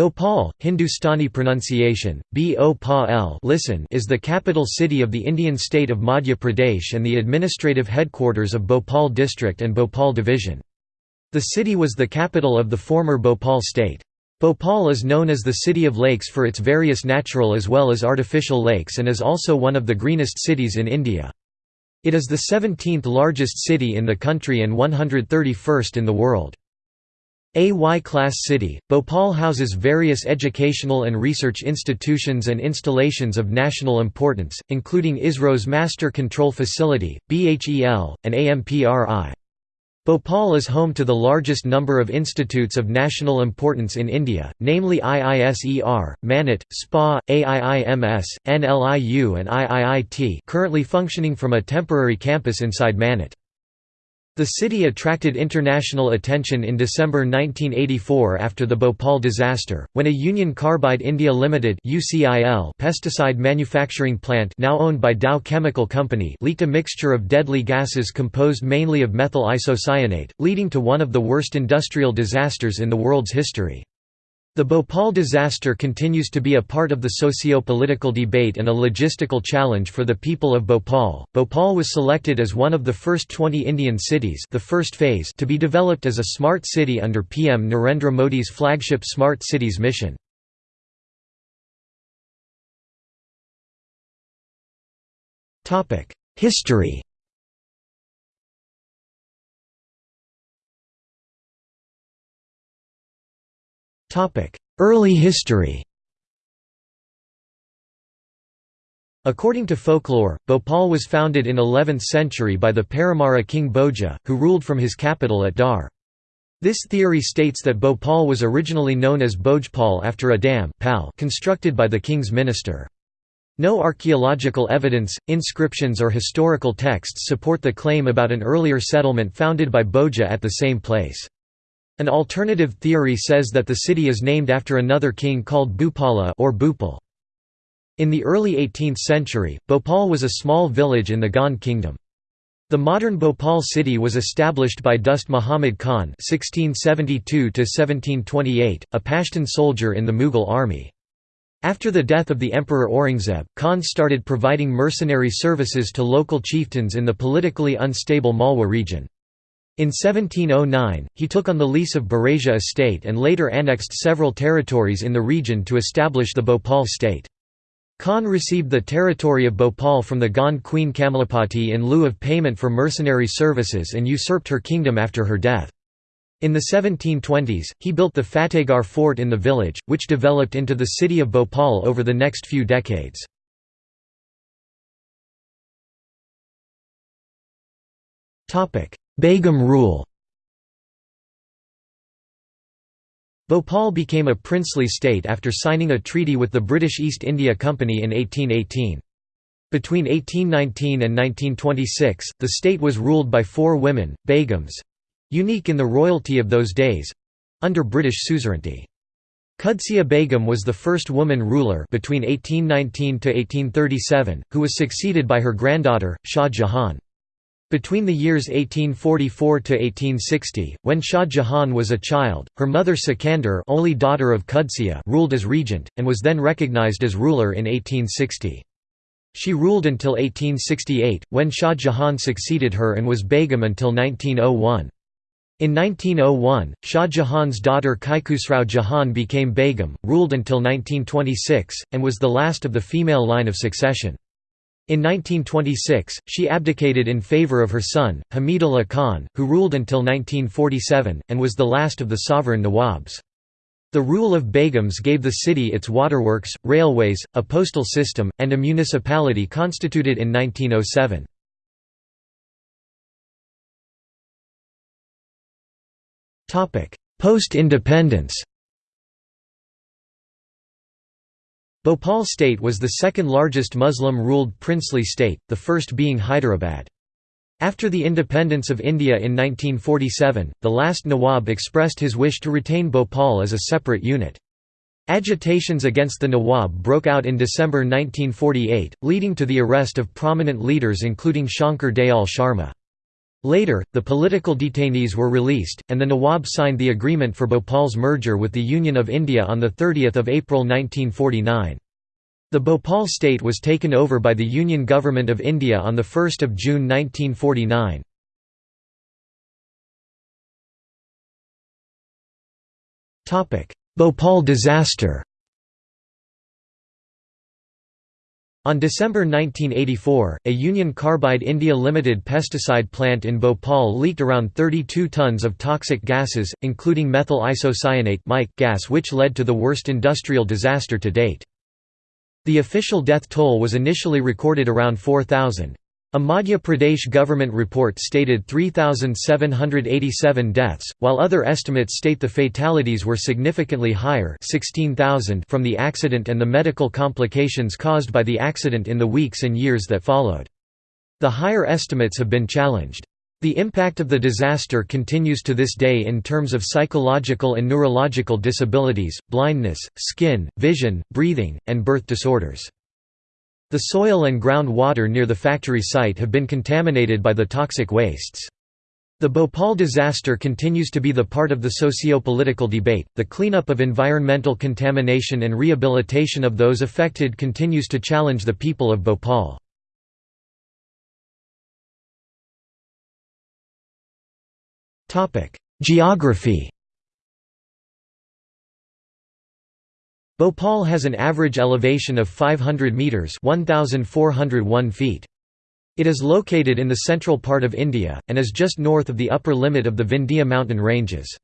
Bhopal, Hindustani pronunciation, B-O-Pa-L listen is the capital city of the Indian state of Madhya Pradesh and the administrative headquarters of Bhopal district and Bhopal division. The city was the capital of the former Bhopal state. Bhopal is known as the City of Lakes for its various natural as well as artificial lakes and is also one of the greenest cities in India. It is the 17th largest city in the country and 131st in the world. A Y-class city, Bhopal houses various educational and research institutions and installations of national importance, including ISRO's Master Control Facility, BHEL, and AMPRI. Bhopal is home to the largest number of institutes of national importance in India, namely IISER, Manit, SPA, AIIMS, NLIU and IIIT currently functioning from a temporary campus inside Manit. The city attracted international attention in December 1984 after the Bhopal disaster, when a Union Carbide India Limited pesticide manufacturing plant now owned by Dow Chemical Company leaked a mixture of deadly gases composed mainly of methyl isocyanate, leading to one of the worst industrial disasters in the world's history. The Bhopal disaster continues to be a part of the socio-political debate and a logistical challenge for the people of Bhopal. Bhopal was selected as one of the first 20 Indian cities, the first phase, to be developed as a smart city under PM Narendra Modi's flagship Smart Cities mission. Topic: History. Early history According to folklore, Bhopal was founded in 11th century by the Paramara king Bhoja, who ruled from his capital at Dhar. This theory states that Bhopal was originally known as Bhojpal after a dam constructed by the king's minister. No archaeological evidence, inscriptions or historical texts support the claim about an earlier settlement founded by Bhoja at the same place. An alternative theory says that the city is named after another king called Bhupala or Bhupal. In the early 18th century, Bhopal was a small village in the Gond kingdom. The modern Bhopal city was established by Dost Muhammad Khan (1672–1728), a Pashtun soldier in the Mughal army. After the death of the Emperor Aurangzeb, Khan started providing mercenary services to local chieftains in the politically unstable Malwa region. In 1709, he took on the lease of Berasia estate and later annexed several territories in the region to establish the Bhopal state. Khan received the territory of Bhopal from the Gond queen Kamalapati in lieu of payment for mercenary services and usurped her kingdom after her death. In the 1720s, he built the Fatehgarh fort in the village, which developed into the city of Bhopal over the next few decades. Begum rule Bhopal became a princely state after signing a treaty with the British East India Company in 1818. Between 1819 and 1926, the state was ruled by four women, begums—unique in the royalty of those days—under British suzerainty. Qudsiya Begum was the first woman ruler between 1819 to 1837, who was succeeded by her granddaughter, Shah Jahan. Between the years 1844 to 1860, when Shah Jahan was a child, her mother Sikandar, only daughter of Qudsiya, ruled as regent and was then recognized as ruler in 1860. She ruled until 1868, when Shah Jahan succeeded her and was Begum until 1901. In 1901, Shah Jahan's daughter Kaikhusrao Jahan became Begum, ruled until 1926, and was the last of the female line of succession. In 1926, she abdicated in favour of her son, Hamidullah Khan, who ruled until 1947, and was the last of the sovereign Nawabs. The rule of Begums gave the city its waterworks, railways, a postal system, and a municipality constituted in 1907. Post-independence Bhopal state was the second largest Muslim-ruled princely state, the first being Hyderabad. After the independence of India in 1947, the last Nawab expressed his wish to retain Bhopal as a separate unit. Agitations against the Nawab broke out in December 1948, leading to the arrest of prominent leaders including Shankar Dayal Sharma. Later, the political detainees were released, and the Nawab signed the agreement for Bhopal's merger with the Union of India on 30 April 1949. The Bhopal state was taken over by the Union Government of India on 1 June 1949. Bhopal disaster On December 1984, a Union Carbide India Limited pesticide plant in Bhopal leaked around 32 tons of toxic gases, including methyl isocyanate gas which led to the worst industrial disaster to date. The official death toll was initially recorded around 4,000. A Madhya Pradesh government report stated 3,787 deaths, while other estimates state the fatalities were significantly higher 16,000 from the accident and the medical complications caused by the accident in the weeks and years that followed. The higher estimates have been challenged. The impact of the disaster continues to this day in terms of psychological and neurological disabilities, blindness, skin, vision, breathing, and birth disorders. The soil and ground water near the factory site have been contaminated by the toxic wastes. The Bhopal disaster continues to be the part of the socio-political debate. The cleanup of environmental contamination and rehabilitation of those affected continues to challenge the people of Bhopal. Topic: Geography Bhopal has an average elevation of 500 metres 1,401 feet. It is located in the central part of India, and is just north of the upper limit of the Vindhya mountain ranges.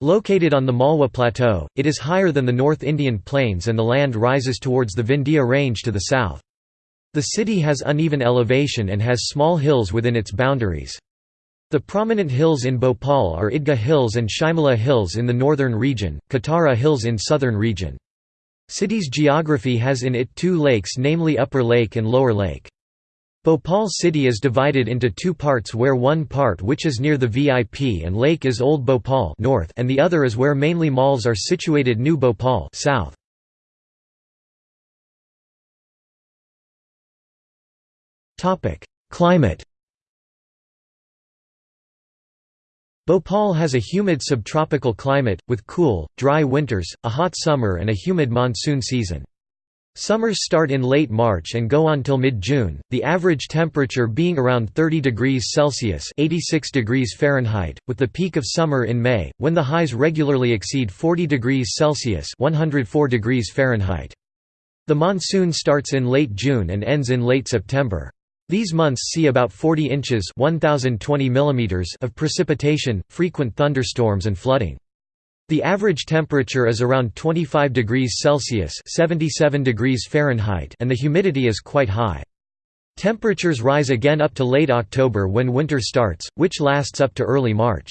Located on the Malwa Plateau, it is higher than the North Indian plains and the land rises towards the Vindhya range to the south. The city has uneven elevation and has small hills within its boundaries. The prominent hills in Bhopal are Idgah Hills and Shimala Hills in the northern region, Katara Hills in southern region. City's geography has in it two lakes namely Upper Lake and Lower Lake. Bhopal city is divided into two parts where one part which is near the VIP and lake is Old Bhopal north and the other is where mainly malls are situated New Bhopal south. Climate Bhopal has a humid subtropical climate, with cool, dry winters, a hot summer and a humid monsoon season. Summers start in late March and go on till mid-June, the average temperature being around 30 degrees Celsius 86 degrees Fahrenheit, with the peak of summer in May, when the highs regularly exceed 40 degrees Celsius 104 degrees Fahrenheit. The monsoon starts in late June and ends in late September. These months see about 40 inches 1020 of precipitation, frequent thunderstorms and flooding. The average temperature is around 25 degrees Celsius 77 degrees Fahrenheit and the humidity is quite high. Temperatures rise again up to late October when winter starts, which lasts up to early March.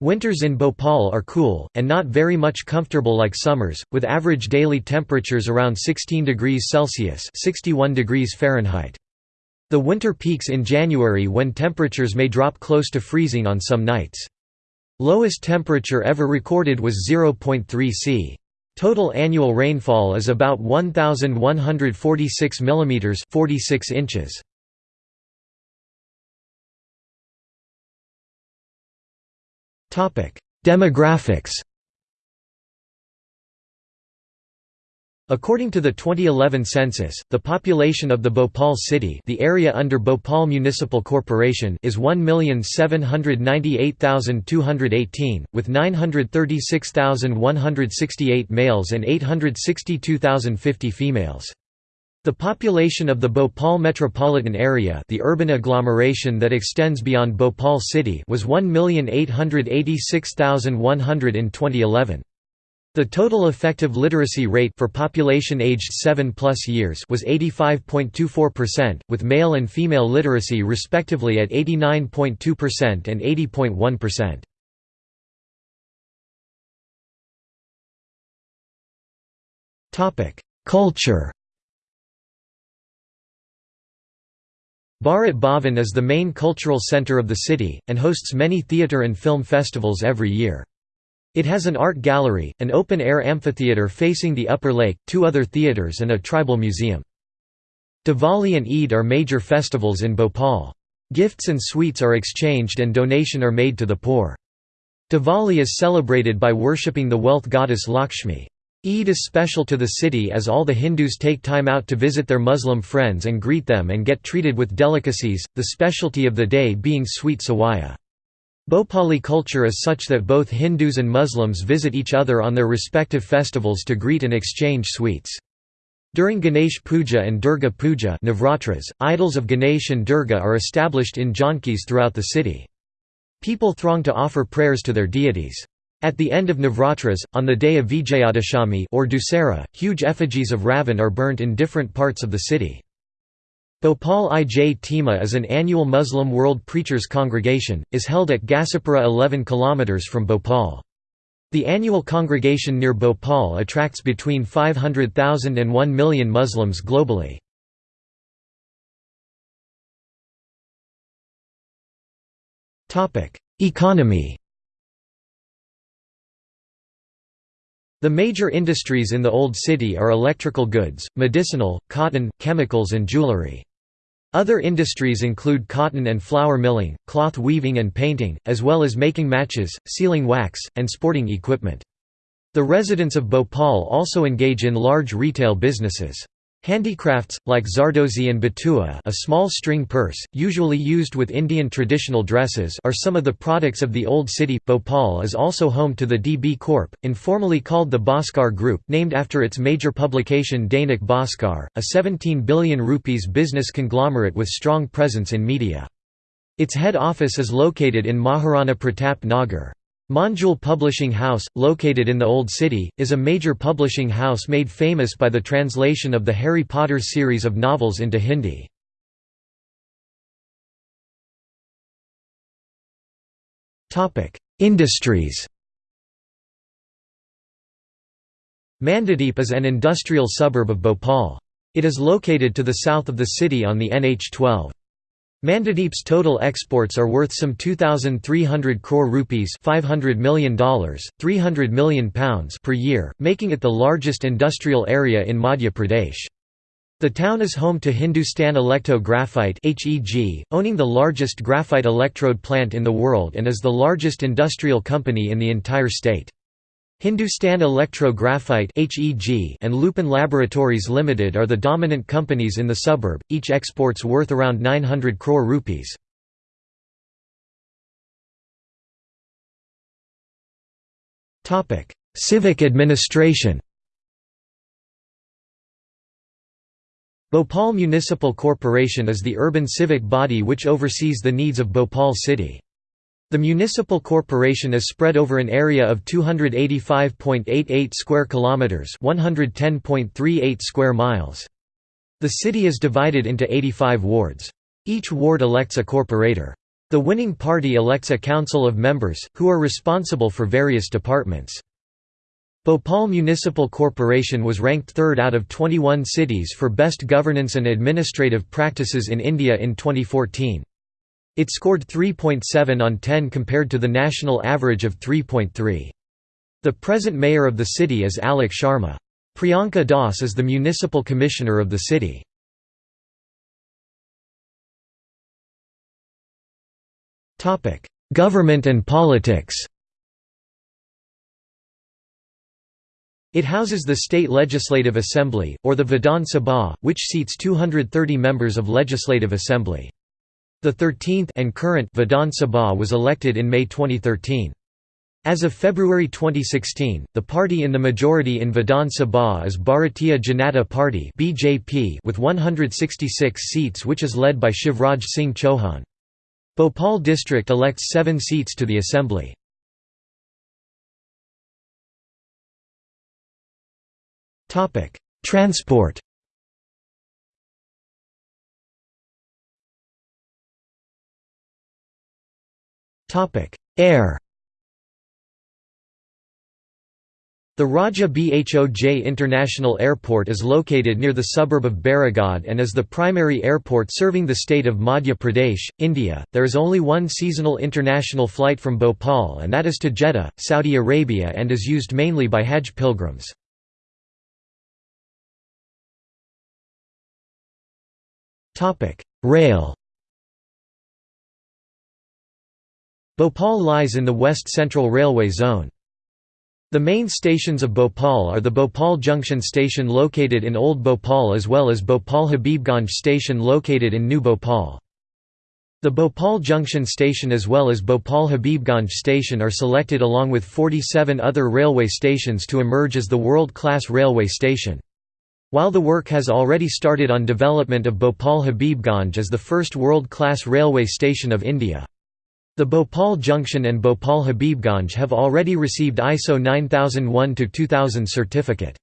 Winters in Bhopal are cool, and not very much comfortable like summers, with average daily temperatures around 16 degrees Celsius 61 degrees Fahrenheit. The winter peaks in January when temperatures may drop close to freezing on some nights. Lowest temperature ever recorded was 0.3 c. Total annual rainfall is about 1146 mm 46 inches. Demographics According to the 2011 census, the population of the Bhopal city the area under Bhopal Municipal Corporation is 1,798,218, with 936,168 males and 862,050 females. The population of the Bhopal metropolitan area the urban agglomeration that extends beyond Bhopal city was 1,886,100 in 2011. The total effective literacy rate for population aged 7 plus years was 85.24%, with male and female literacy respectively at 89.2% and 80.1%. Topic: Culture. Bharat Bhavan is the main cultural center of the city, and hosts many theatre and film festivals every year. It has an art gallery, an open-air amphitheatre facing the upper lake, two other theatres and a tribal museum. Diwali and Eid are major festivals in Bhopal. Gifts and sweets are exchanged and donation are made to the poor. Diwali is celebrated by worshipping the wealth goddess Lakshmi. Eid is special to the city as all the Hindus take time out to visit their Muslim friends and greet them and get treated with delicacies, the specialty of the day being sweet sawaya. Bhopali culture is such that both Hindus and Muslims visit each other on their respective festivals to greet and exchange sweets. During Ganesh Puja and Durga Puja Navratras, idols of Ganesh and Durga are established in jhankis throughout the city. People throng to offer prayers to their deities. At the end of Navratras, on the day of Vijayadashami or Dussehra, huge effigies of Ravan are burnt in different parts of the city. Bhopal Ijtima is an annual Muslim World Preachers Congregation, is held at Ghazipura 11 km from Bhopal. The annual congregation near Bhopal attracts between 500,000 and 1 million Muslims globally. Economy The major industries in the Old City are electrical goods, medicinal, cotton, chemicals and jewelry. Other industries include cotton and flour milling, cloth weaving and painting, as well as making matches, sealing wax, and sporting equipment. The residents of Bhopal also engage in large retail businesses. Handicrafts, like Zardozi and Batua a small string purse, usually used with Indian traditional dresses are some of the products of the Old City. Bhopal is also home to the DB Corp, informally called the Bhaskar Group named after its major publication Dainik Bhaskar, a 17 billion rupees business conglomerate with strong presence in media. Its head office is located in Maharana Pratap Nagar. Manjul Publishing House, located in the Old City, is a major publishing house made famous by the translation of the Harry Potter series of novels into Hindi. Industries Mandideep is an industrial suburb of Bhopal. It is located to the south of the city on the NH12. Mandideep's total exports are worth some 2,300 crore rupees $500 million, 300 million pounds per year, making it the largest industrial area in Madhya Pradesh. The town is home to Hindustan Electro Graphite owning the largest graphite electrode plant in the world and is the largest industrial company in the entire state. Hindustan Electro Graphite and Lupin Laboratories Limited are the dominant companies in the suburb, each exports worth around 900 crore rupees. Civic administration Bhopal Municipal Corporation is the urban civic body which oversees the needs of Bhopal city. The municipal corporation is spread over an area of 285.88 square kilometers, 110.38 square miles. The city is divided into 85 wards. Each ward elects a corporator. The winning party elects a council of members, who are responsible for various departments. Bhopal Municipal Corporation was ranked third out of 21 cities for best governance and administrative practices in India in 2014. It scored 3.7 on 10 compared to the national average of 3.3. The present mayor of the city is Alok Sharma. Priyanka Das is the municipal commissioner of the city. Government and politics It houses the State Legislative Assembly, or the Vidhan Sabha, which seats 230 members of Legislative Assembly. The 13th and current Vidhan Sabha was elected in May 2013. As of February 2016, the party in the majority in Vidhan Sabha is Bharatiya Janata Party (BJP) with 166 seats which is led by Shivraj Singh Chauhan. Bhopal district elects 7 seats to the assembly. Topic: Transport Air The Raja Bhoj International Airport is located near the suburb of Bairagarh and is the primary airport serving the state of Madhya Pradesh, India. There is only one seasonal international flight from Bhopal and that is to Jeddah, Saudi Arabia and is used mainly by Hajj pilgrims. Rail Bhopal lies in the West Central Railway Zone. The main stations of Bhopal are the Bhopal Junction station located in Old Bhopal as well as Bhopal Habibganj station located in New Bhopal. The Bhopal Junction station as well as Bhopal Habibganj station are selected along with 47 other railway stations to emerge as the world-class railway station. While the work has already started on development of Bhopal Habibganj as the first world-class railway station of India. The Bhopal Junction and Bhopal Habibganj have already received ISO 9001-2000 certificate.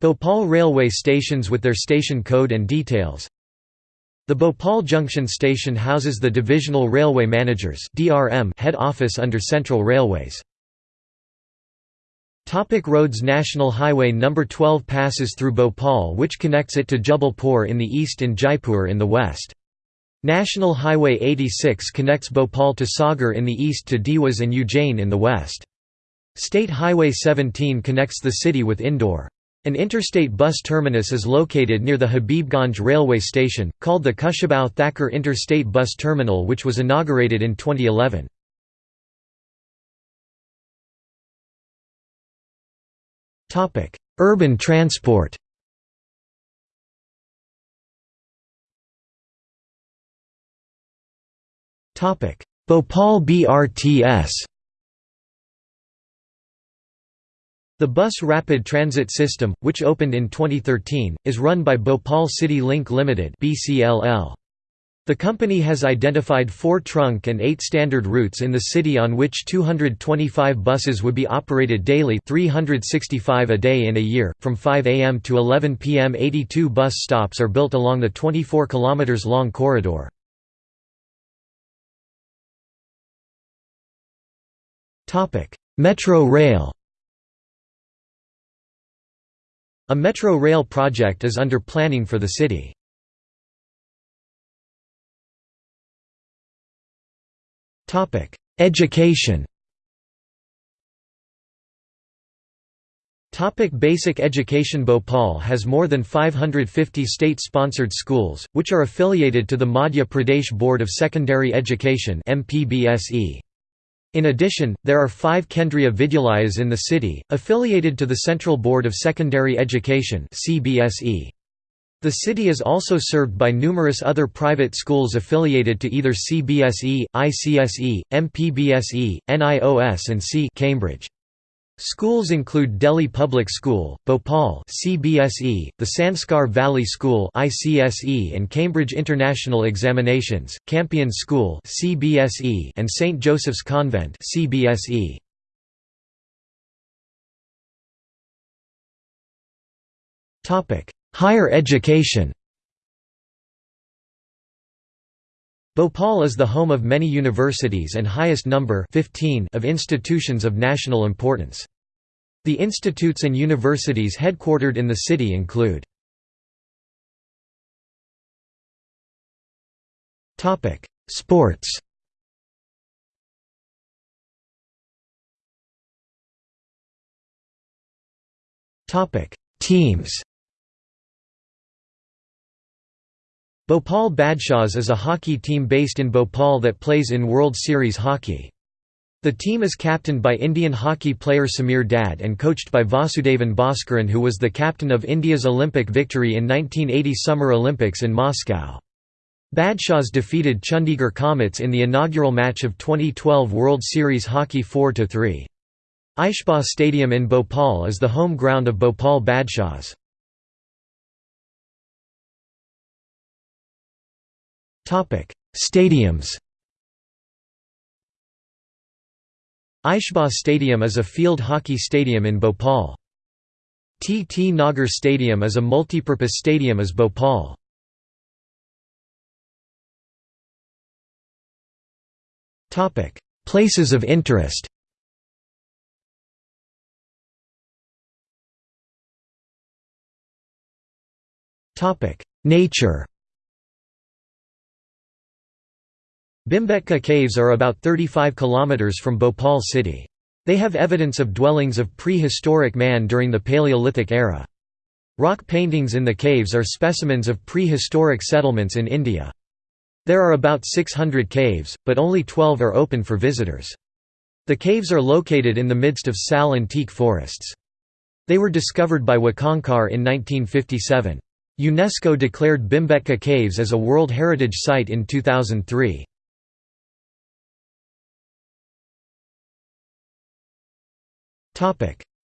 Bhopal railway stations with their station code and details The Bhopal Junction station houses the Divisional Railway Managers head office under Central Railways. Topic roads National Highway No. 12 passes through Bhopal which connects it to Jabalpur in the east and Jaipur in the west. National Highway 86 connects Bhopal to Sagar in the east to Dewas and Ujjain in the west. State Highway 17 connects the city with Indore. An interstate bus terminus is located near the Habibganj railway station, called the Kushabau Thakur Interstate Bus Terminal which was inaugurated in 2011. Urban transport Bhopal BRTS The Bus Rapid Transit System, which opened in 2013, is run by Bhopal City Link Limited. The company has identified four trunk and eight standard routes in the city on which 225 buses would be operated daily 365 a day in a year, from 5 am to 11 pm 82 bus stops are built along the 24 km long corridor. Metro rail A metro rail project is under planning for the city. Topic: Education Topic basic education Bhopal has more than 550 state-sponsored schools, which are affiliated to the Madhya Pradesh Board of Secondary Education MPBSE. In addition, there are five Kendriya Vidyalayas in the city, affiliated to the Central Board of Secondary Education The city is also served by numerous other private schools affiliated to either CBSE, ICSE, MPBSE, NIOS and C Cambridge. Schools include Delhi Public School, Bhopal CBSE, the Sanskar Valley School ICSE and Cambridge International Examinations, Campion School CBSE and St Joseph's Convent CBSE. Topic: Higher education. Bhopal is the home of many universities and highest number 15 of institutions of national importance. The institutes and universities headquartered in the city include Sports Teams Bhopal Badshahs is a hockey team based in Bhopal that plays in World Series hockey. The team is captained by Indian hockey player Samir Dad and coached by Vasudevan Bhaskaran who was the captain of India's Olympic victory in 1980 Summer Olympics in Moscow. Badshahs defeated Chandigarh Comets in the inaugural match of 2012 World Series Hockey 4–3. Aishbagh Stadium in Bhopal is the home ground of Bhopal Badshahs. Stadiums Aishbagh Stadium is a field hockey stadium in Bhopal. T. T. Nagar Stadium is a multipurpose stadium as Bhopal. Places of interest Nature Bhimbetka caves are about 35 km from Bhopal city. They have evidence of dwellings of prehistoric man during the Paleolithic era. Rock paintings in the caves are specimens of prehistoric settlements in India. There are about 600 caves, but only 12 are open for visitors. The caves are located in the midst of sal and teak forests. They were discovered by Wakankar in 1957. UNESCO declared Bhimbetka Caves as a World Heritage Site in 2003.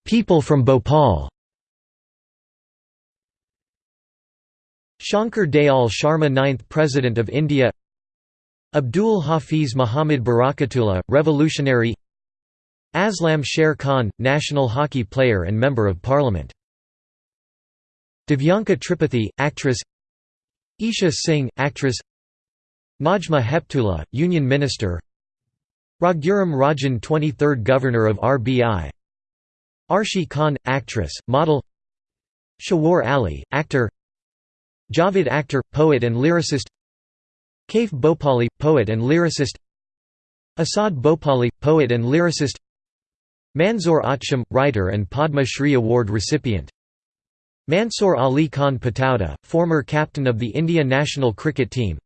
People from Bhopal. Shankar Dayal Sharma 9th President of India. Abdul Hafiz Muhammad Barakatullah, revolutionary. Aslam Sher Khan, national hockey player and Member of Parliament. Divyanka Tripathi, actress. Isha Singh, actress. Najma Heptullah, Union Minister. Raghuram Rajan 23rd Governor of RBI Arshi Khan, actress, model Shawar Ali, actor Javed Akhtar, poet and lyricist Kaif Bhopali, poet and lyricist Asad Bhopali, poet and lyricist Manzoor Acham, writer and Padma Shri Award recipient Mansoor Ali Khan Pataudi, former captain of the India national cricket team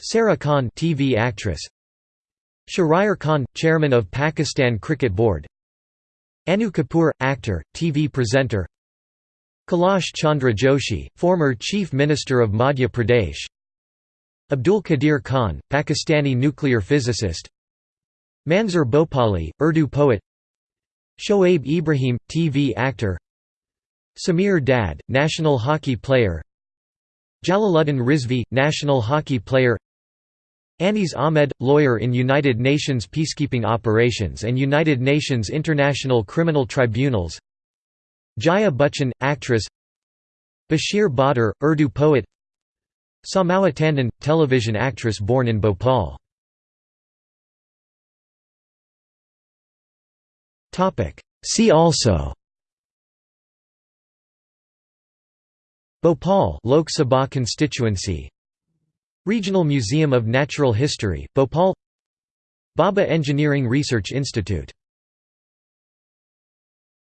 Sarah Khan TV actress Shahryar Khan, chairman of Pakistan Cricket Board Anu Kapoor, actor, TV presenter. Kailash Chandra Joshi, former Chief Minister of Madhya Pradesh. Abdul Qadir Khan, Pakistani nuclear physicist. Manzoor Bhopali, Urdu poet. Shoaib Ibrahim, TV actor. Samir Dad, national hockey player. Jalaluddin Rizvi, national hockey player Anis Ahmed, lawyer in United Nations peacekeeping operations and United Nations International Criminal Tribunals. Jaya Bachchan, actress. Bashir Badr, Urdu poet. Samawa Tandon, television actress born in Bhopal. See also. Bhopal Lok Sabha constituency Regional Museum of Natural History, Bhopal. Bhabha Engineering Research Institute